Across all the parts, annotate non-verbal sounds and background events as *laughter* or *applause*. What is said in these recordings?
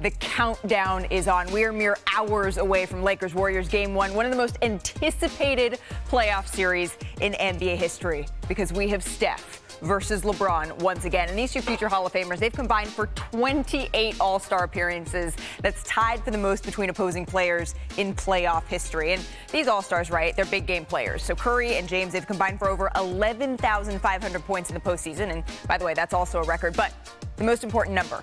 the countdown is on. We are mere hours away from Lakers Warriors game one, one of the most anticipated playoff series in NBA history because we have Steph versus LeBron once again. And these two future Hall of Famers, they've combined for 28 All Star appearances. That's tied for the most between opposing players in playoff history. And these All Stars, right, they're big game players. So Curry and James, they've combined for over 11,500 points in the postseason. And by the way, that's also a record. But the most important number,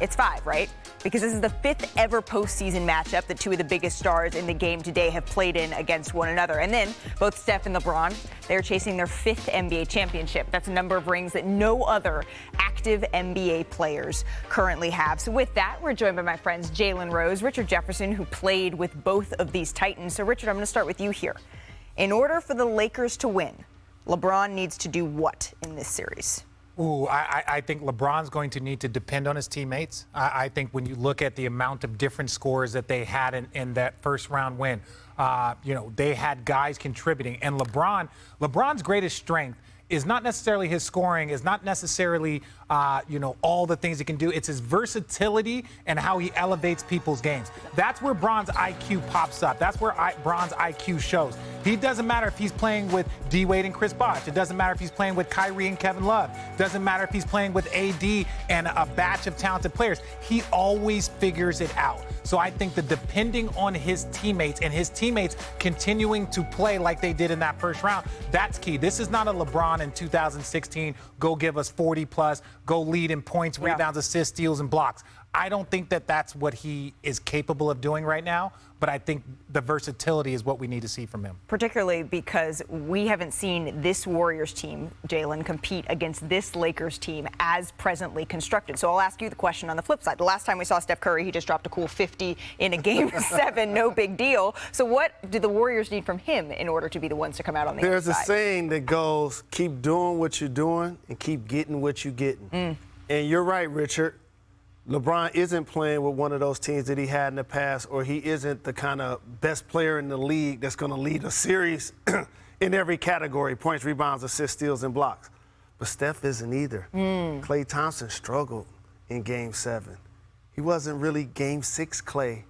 it's five, right? because this is the fifth ever postseason matchup that two of the biggest stars in the game today have played in against one another. And then both Steph and LeBron, they're chasing their fifth NBA championship. That's a number of rings that no other active NBA players currently have. So with that, we're joined by my friends Jalen Rose, Richard Jefferson, who played with both of these Titans. So Richard, I'm going to start with you here. In order for the Lakers to win, LeBron needs to do what in this series? Ooh, I, I, think LeBron's going to need to depend on his teammates. I, I, think when you look at the amount of different scores that they had in, in that first round win, uh, you know, they had guys contributing. And LeBron, LeBron's greatest strength is not necessarily his scoring, is not necessarily, uh, you know, all the things he can do. It's his versatility and how he elevates people's games. That's where Bron's IQ pops up. That's where I, Bron's IQ shows. He doesn't matter if he's playing with D Wade and Chris Bosh. It doesn't matter if he's playing with Kyrie and Kevin Love. It doesn't matter if he's playing with AD and a batch of talented players. He always figures it out. So I think that depending on his teammates and his teammates continuing to play like they did in that first round, that's key. This is not a LeBron in 2016, go give us 40 plus, go lead in points, rebounds, assists, steals, and blocks. I don't think that that's what he is capable of doing right now, but I think the versatility is what we need to see from him. Particularly because we haven't seen this Warriors team, Jalen, compete against this Lakers team as presently constructed. So I'll ask you the question on the flip side. The last time we saw Steph Curry, he just dropped a cool 50 in a game *laughs* seven, no big deal. So what do the Warriors need from him in order to be the ones to come out on the There's a saying that goes, keep doing what you're doing and keep getting what you're getting. Mm. And you're right, Richard LeBron isn't playing with one of those teams that he had in the past, or he isn't the kind of best player in the league that's going to lead a series *clears throat* in every category points, rebounds, assists, steals, and blocks. But Steph isn't either. Mm. Klay Thompson struggled in game seven. He wasn't really game six Klay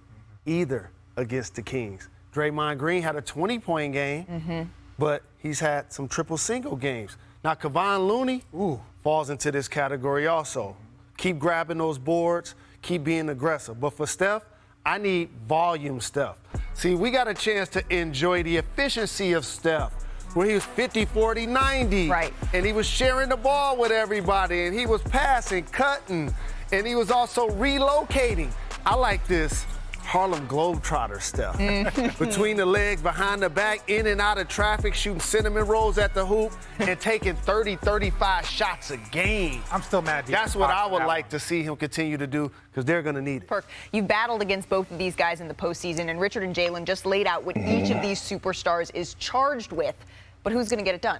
either against the Kings. Draymond Green had a 20 point game, mm-hmm. but he's had some triple single games. Now, Kevon Looney ooh, falls into this category also keep grabbing those boards, keep being aggressive. But for Steph, I need volume Steph. See, we got a chance to enjoy the efficiency of Steph where he was 50, 40, 90. Right. And he was sharing the ball with everybody, and he was passing, cutting, and he was also relocating. I like this. Harlem Globetrotter stuff. Mm. *laughs* Between the legs, behind the back, in and out of traffic, shooting cinnamon rolls at the hoop, and taking 30, 35 shots a game. I'm still mad. That's what I would like to see him continue to do because they're going to need it. Perk, you've battled against both of these guys in the postseason, and Richard and Jalen just laid out what each of these superstars is charged with. But who's going to get it done?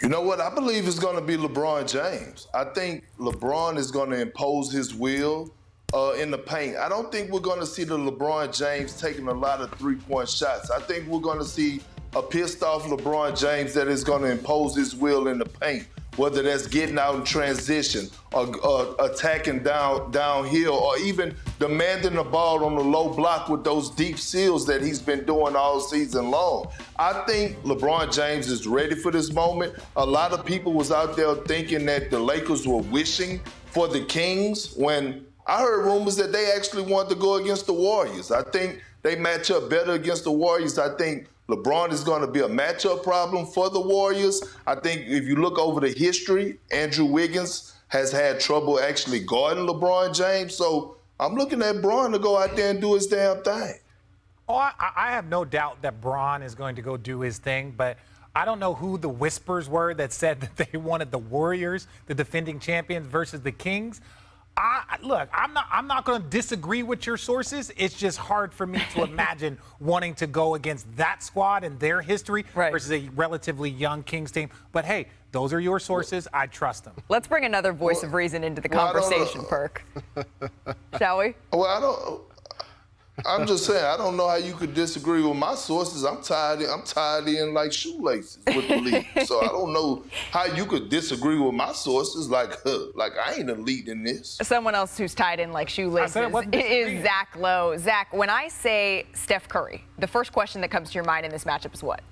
You know what? I believe it's going to be LeBron James. I think LeBron is going to impose his will uh, in the paint. I don't think we're going to see the LeBron James taking a lot of three-point shots. I think we're going to see a pissed off LeBron James that is going to impose his will in the paint, whether that's getting out in transition or uh, attacking down downhill or even demanding the ball on the low block with those deep seals that he's been doing all season long. I think LeBron James is ready for this moment. A lot of people was out there thinking that the Lakers were wishing for the Kings when I heard rumors that they actually want to go against the Warriors. I think they match up better against the Warriors. I think LeBron is going to be a matchup problem for the Warriors. I think if you look over the history, Andrew Wiggins has had trouble actually guarding LeBron James. So I'm looking at Bron to go out there and do his damn thing. Oh, I, I have no doubt that Bron is going to go do his thing, but I don't know who the whispers were that said *laughs* that they wanted the Warriors, the defending champions, versus the Kings. I, look, I'm not. I'm not going to disagree with your sources. It's just hard for me to *laughs* imagine wanting to go against that squad and their history right. versus a relatively young Kings team. But hey, those are your sources. I trust them. Let's bring another voice well, of reason into the conversation, well, Perk. *laughs* Shall we? Well, I don't. I'm just saying, I don't know how you could disagree with my sources. I'm tied. In, I'm tied in like shoelaces with the league. *laughs* so I don't know how you could disagree with my sources. Like, huh, like I ain't elite in this. Someone else who's tied in like shoelaces is Zach Lowe. Zach, when I say Steph Curry, the first question that comes to your mind in this matchup is what?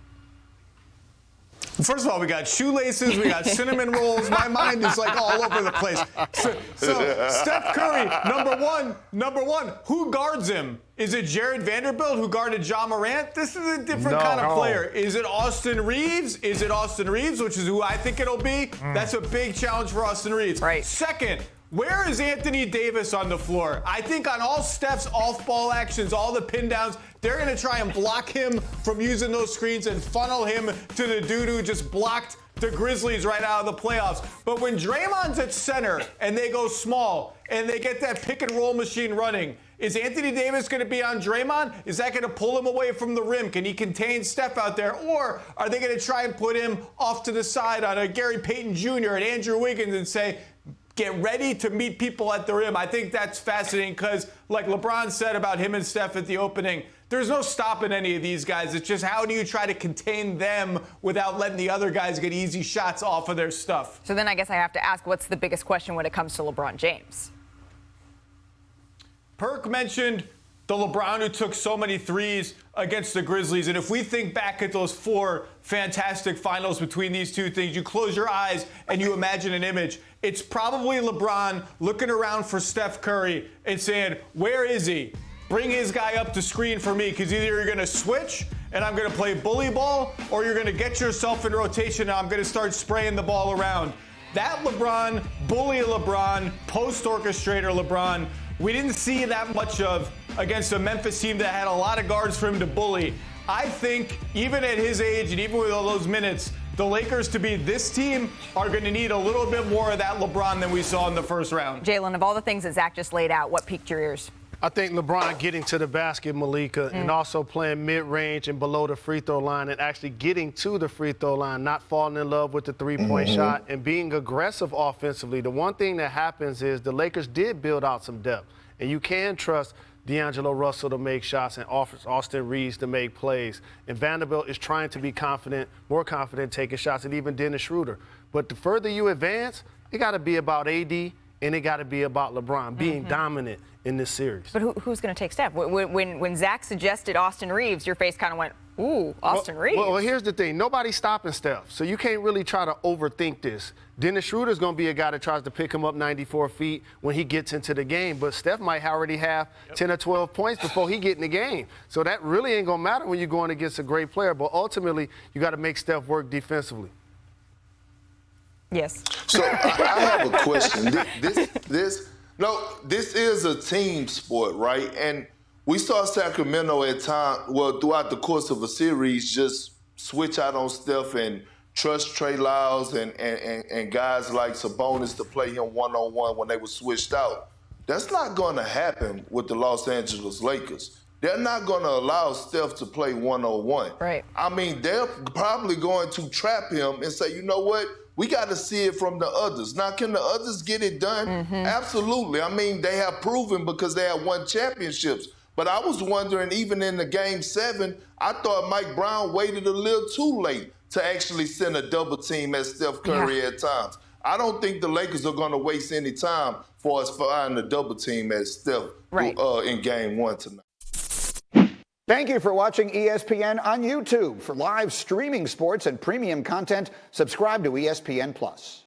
First of all, we got shoelaces, we got cinnamon rolls. My mind is like all over the place. So, so, Steph Curry, number one, number one, who guards him? Is it Jarred Vanderbilt who guarded Ja Morant? This is a different no, kind of no. player. Is it Austin Reaves? Is it Austin Reaves, which is who I think it'll be? Mm. That's a big challenge for Austin Reaves. Right. Second, where is Anthony Davis on the floor? I think on all Steph's off ball actions, all the pin downs, they're going to try and block him from using those screens and funnel him to the dude who just blocked the Grizzlies right out of the playoffs. But when Draymond's at center and they go small and they get that pick and roll machine running, is Anthony Davis going to be on Draymond? Is that going to pull him away from the rim? Can he contain Steph out there? Or are they going to try and put him off to the side on a Gary Payton Jr. and Andrew Wiggins and say, get ready to meet people at the rim. I think that's fascinating because, like LeBron said about him and Steph at the opening, there's no stopping any of these guys. It's just how do you try to contain them without letting the other guys get easy shots off of their stuff? So then I guess I have to ask what's the biggest question when it comes to LeBron James? Perk mentioned the LeBron who took so many threes against the Grizzlies. And if we think back at those four fantastic finals between these two things, you close your eyes and you imagine an image. It's probably LeBron looking around for Steph Curry and saying, Where is he? Bring his guy up to screen for me because either you're going to switch and I'm going to play bully ball or you're going to get yourself in rotation and I'm going to start spraying the ball around. That LeBron, bully LeBron, post orchestrator LeBron, we didn't see that much of against a Memphis team that had a lot of guards for him to bully. I think even at his age and even with all those minutes, the Lakers to be this team are going to need a little bit more of that LeBron than we saw in the first round. Jalen, of all the things that Zach just laid out, what piqued your ears? I think LeBron getting to the basket, Malika, mm. and also playing mid-range and below the free throw line and actually getting to the free throw line, not falling in love with the three-point mm-hmm. shot and being aggressive offensively. The one thing that happens is the Lakers did build out some depth, and you can trust D'Angelo Russell to make shots and Austin Reaves to make plays. And Vanderbilt is trying to be confident, more confident taking shots, and even Dennis Schroeder. But the further you advance, it got to be about AD and it got to be about LeBron being mm-hmm. dominant in this series. But who, who's going to take Steph? When, when, when Zach suggested Austin Reaves, your face kind of went, ooh, Austin well, Reaves. Well, well, here's the thing. Nobody's stopping Steph, so you can't really try to overthink this. Dennis Schroeder's going to be a guy that tries to pick him up 94 feet when he gets into the game, but Steph might already have yep. 10 or 12 points before he get in the game. So that really ain't going to matter when you're going against a great player, but ultimately you got to make Steph work defensively. Yes. So I, I have a question. This, this, no, this is a team sport, right? And we saw Sacramento at time, well, throughout the course of a series, just switch out on Steph and trust Trey Lyles and, and, and, and guys like Sabonis to play him one on one when they were switched out. That's not going to happen with the Los Angeles Lakers. They're not going to allow Steph to play one on one. Right. I mean, they're probably going to trap him and say, you know what? We got to see it from the others. Now, can the others get it done? Mm-hmm. Absolutely. I mean, they have proven because they have won championships. But I was wondering, even in the game seven, I thought Mike Brown waited a little too late to actually send a double team at Steph Curry yeah. at times. I don't think the Lakers are going to waste any time for us finding a double team at Steph right. uh, in game one tonight. Thank you for watching ESPN on YouTube. For live streaming sports and premium content, subscribe to ESPN Plus.